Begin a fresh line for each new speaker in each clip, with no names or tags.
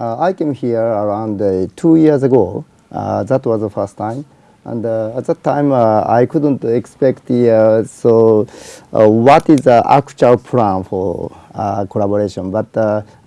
uh, I came here around uh, two years ago. Uh, that was the first time. And at that time, I couldn't expect the, so what is the actual plan for collaboration. But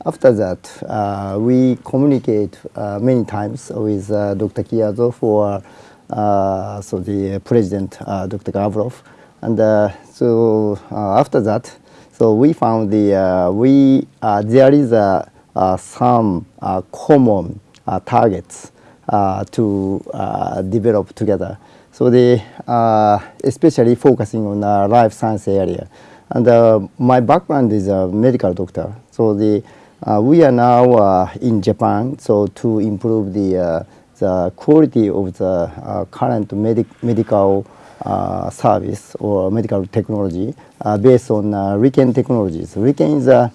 after that, we communicate many times with Dr. Kiyazo for uh, so the president, uh, Dr. Gavrov. And uh, so after that, so we found the, we, there is a, some uh, common uh, targets uh, to uh, develop together. So the, uh, especially focusing on the life science area. And uh, my background is a medical doctor. So the, uh, we are now uh, in Japan, so to improve the, uh, the quality of the uh, current medic medical uh, service or medical technology uh, based on uh, RIKEN technologies. RIKEN is uh,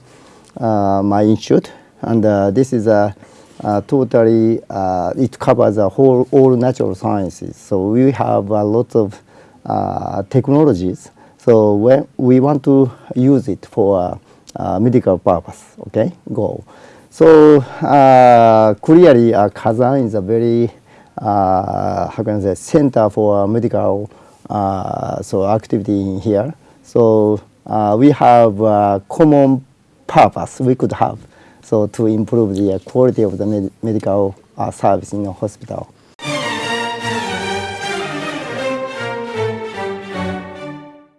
uh, my institute, and uh, this is a uh, totally, uh, it covers a whole, all natural sciences. So we have a lot of uh, technologies. So when we want to use it for uh, uh, medical purpose, okay, goal. So uh, clearly, uh, Kazan is a very, uh, how can I say, center for medical uh, so activity in here. So uh, we have a common purpose we could have so to improve the quality of the med medical uh, service in the hospital.